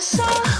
so